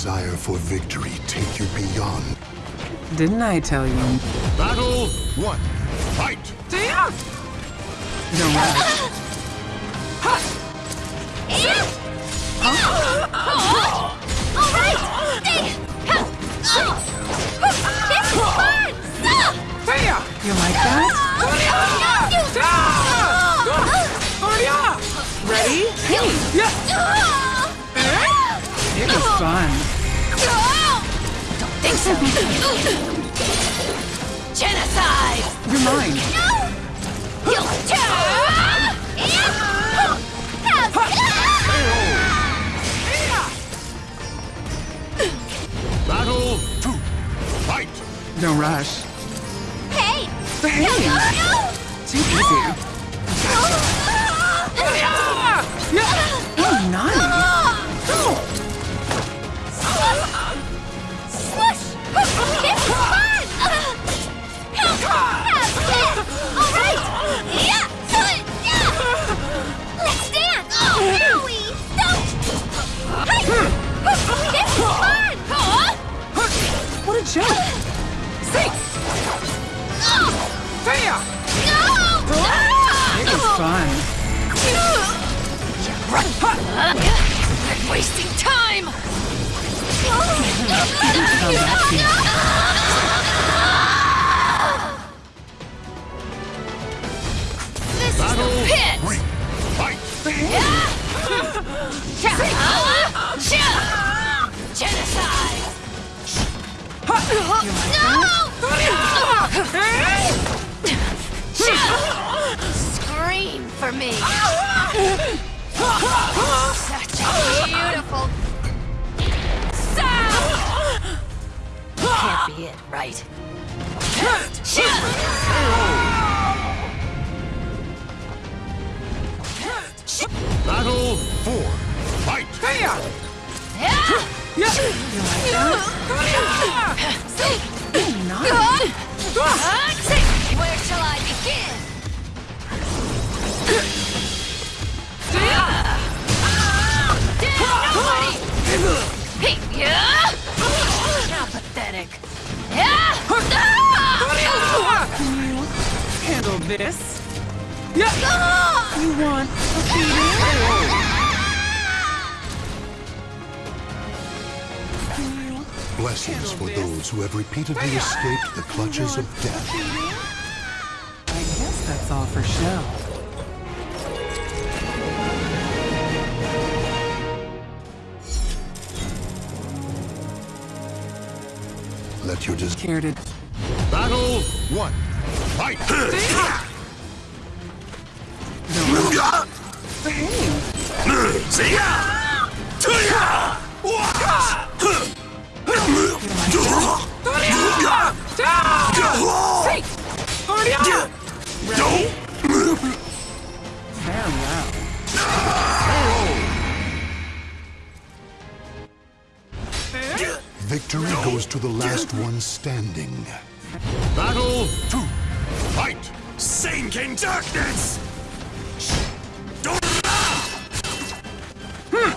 desire for victory take you beyond. Didn't I tell you? Battle one. Fight! Damn! Don't rush. You like that? Ready? Yeah! It was fun. Think so? Genocide! You're mine. No! You Battle two. Fight! Don't rush. Hey! Behave. Too easy. How'd that feel? This Battle is the pit! three. Fight! Genocide! Scream for me! Such a beautiful Can't be it, right? Battle four. Fight! Naughty. Where shall I begin? Nobody! Can you handle this. You want a beating? Blessings for those who have repeatedly escaped the clutches of death. I guess that's all for show. Let your des- Care to Battle one. Fight! behave? Victory goes to the last one standing. Battle two. Fight! Sink in darkness! Hmm.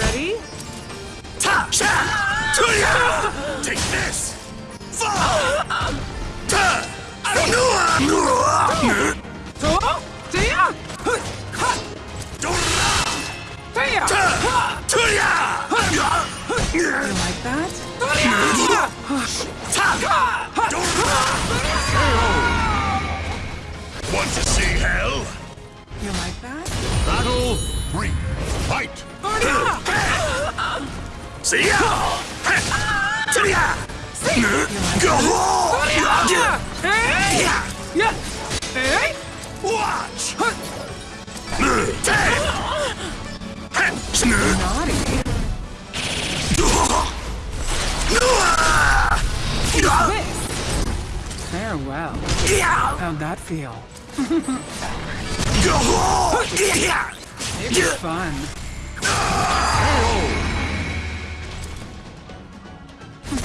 Ready? Take this! You like that? Want to see hell? You like that? Battle three. Fight! See ya! See ya! Watch! How'd that feel? It was fun.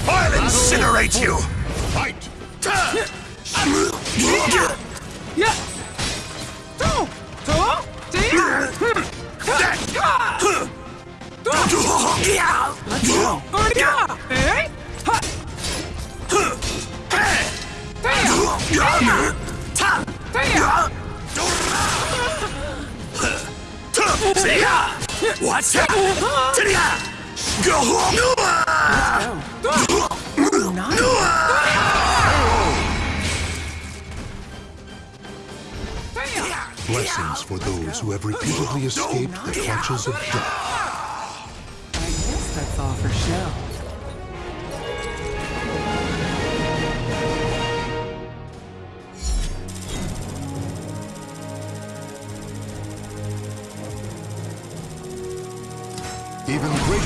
I'll incinerate you! Fight! Yeah. Two, three. Let's go. Yeah. Hey. Ha. See ya! What's that? Go! Ooh, nice. Blessings for those who have repeatedly escaped the clutches of death. I guess that's all for show.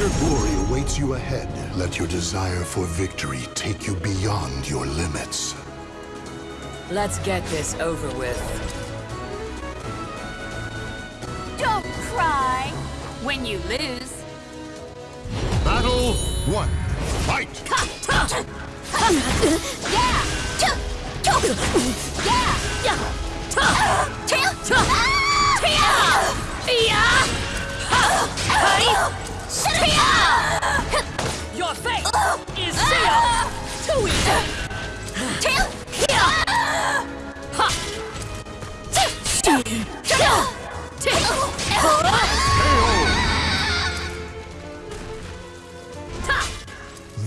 Greater glory awaits you ahead. Let your desire for victory take you beyond your limits. Let's get this over with. Don't cry when you lose. Battle one. Fight! Yeah! Yeah!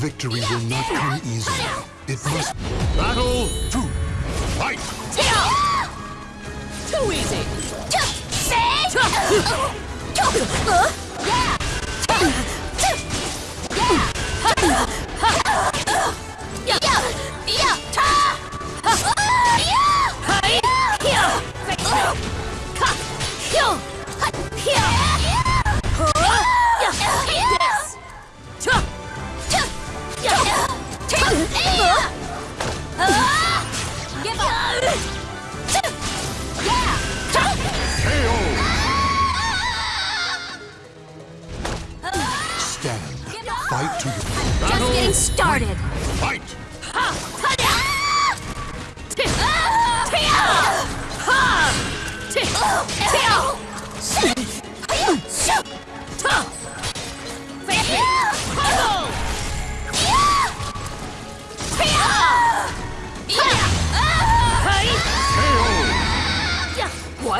Victory will not come easily. It must Battle two. Fight! Too easy! Give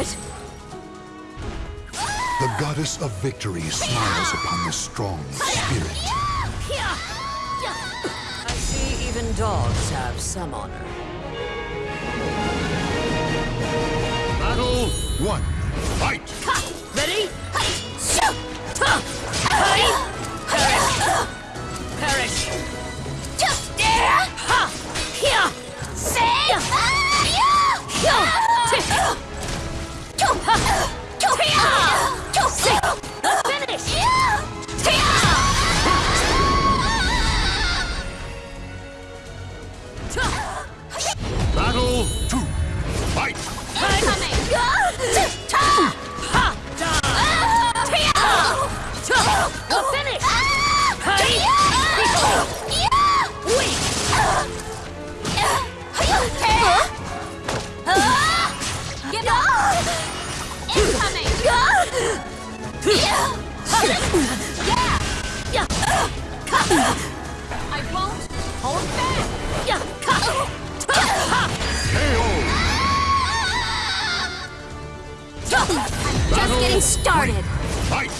What? The goddess of victory smiles upon the strong spirit. I see even dogs have some honor. Battle one. Fight! Ready? Incoming! Yeah! Yeah! Cut! I won't hold back! Yeah! Cut! Just getting started! Fight!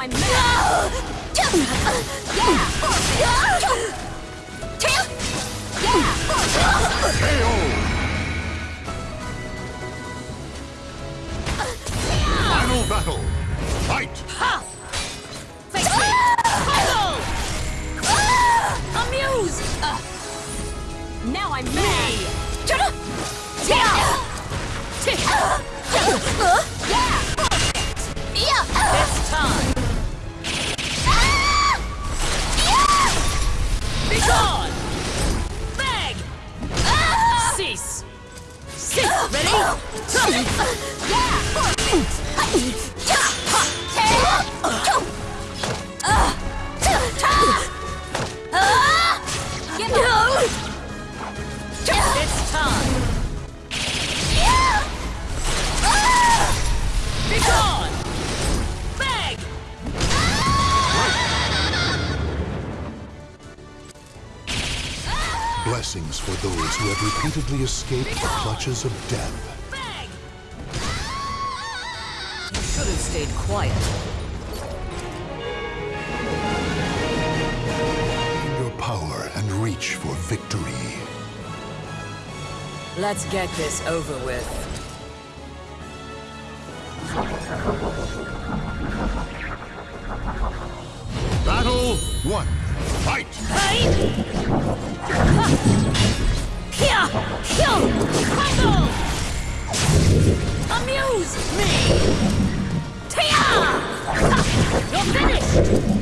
I'm mad! yeah! Tail! Yeah! Final battle! Fight! Ha! Face me! Hollow! Uh, now I'm mad! Me! Yeah! Yeah! Blessings for those who have repeatedly escaped the clutches of death. You should have stayed quiet. Find your power and reach for victory. Let's get this over with. Battle one. Fight! Fight! Here! Kill! Crumble! Amuse me! Tia! You're finished!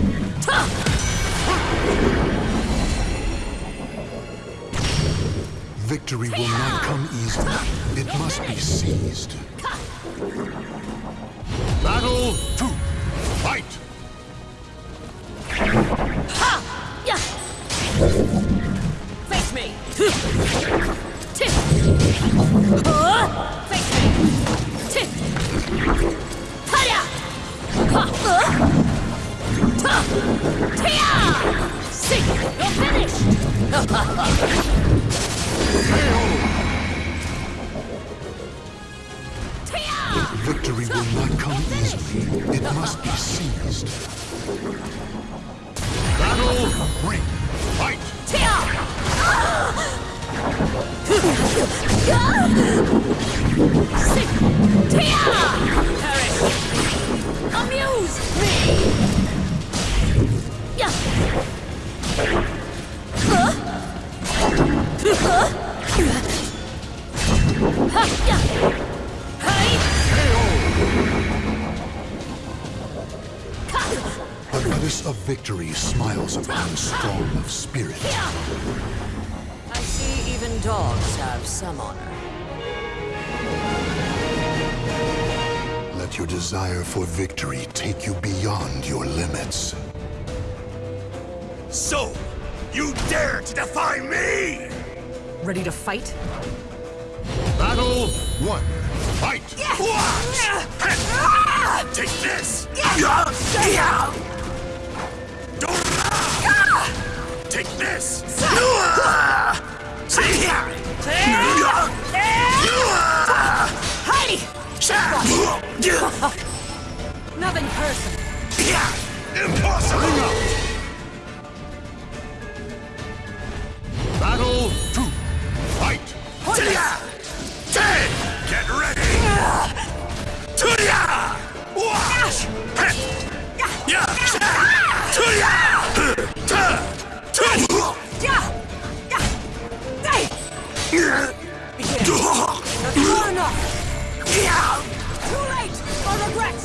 Victory will not come easily. It must be seized. Battle two. Fight! Face me! Tick! Uh, Face me! Tick! Hiya! Ha! Uh, Ta! Tia! See! You're finished! Tia! Victory will not come easily. It must be seized. Battle three. Fight! Yeah! The goddess of victory smiles upon the strong of spirit. I see even dogs have some honor. Let your desire for victory take you beyond your limits. So, you dare to defy me? Ready to fight? Battle one. Fight! Take this! Take this! Hey! Too late for regrets!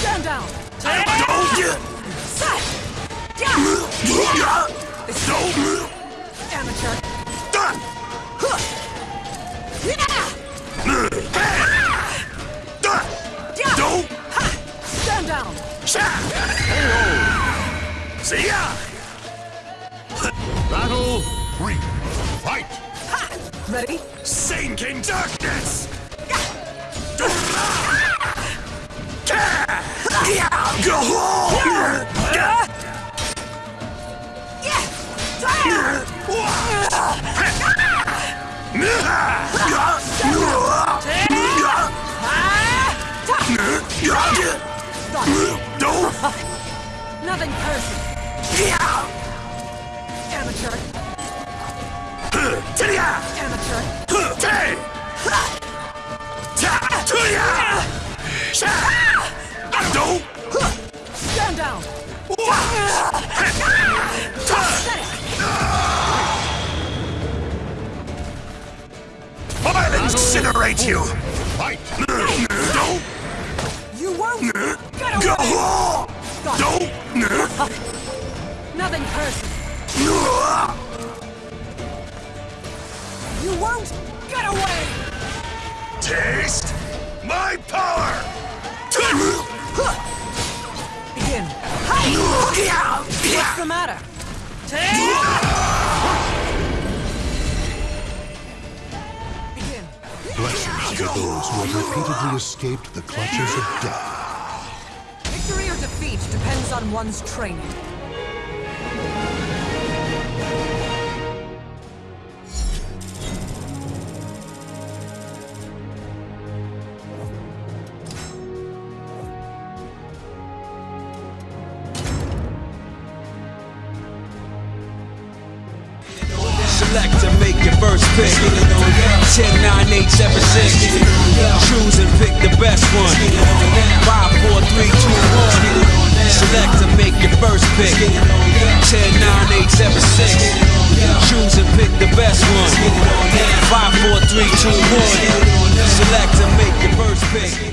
Stand down! Amateur! Stand down! See ya! Battle three. Fight! Ready? Sink in darkness! Nothing personal! Amateur! Amateur! Till ya, don't stand down! I'll incinerate you! Fight! No! You won't! Go! No! Nothing personal. You won't get away! Taste my power! Begin. What's the matter? Begin. Blessings to those who have repeatedly escaped the clutches of death. Victory or defeat depends on one's training. Select to make your first pick. 10, 9, 8, 7, 6. Choose and pick the best one. 5, 4, 3, 2, 1. Select to make your first pick. 10, 9, 8, 7, 6. Choose and pick the best one. 5, 4, 3, 2, 1. Select to make your first pick.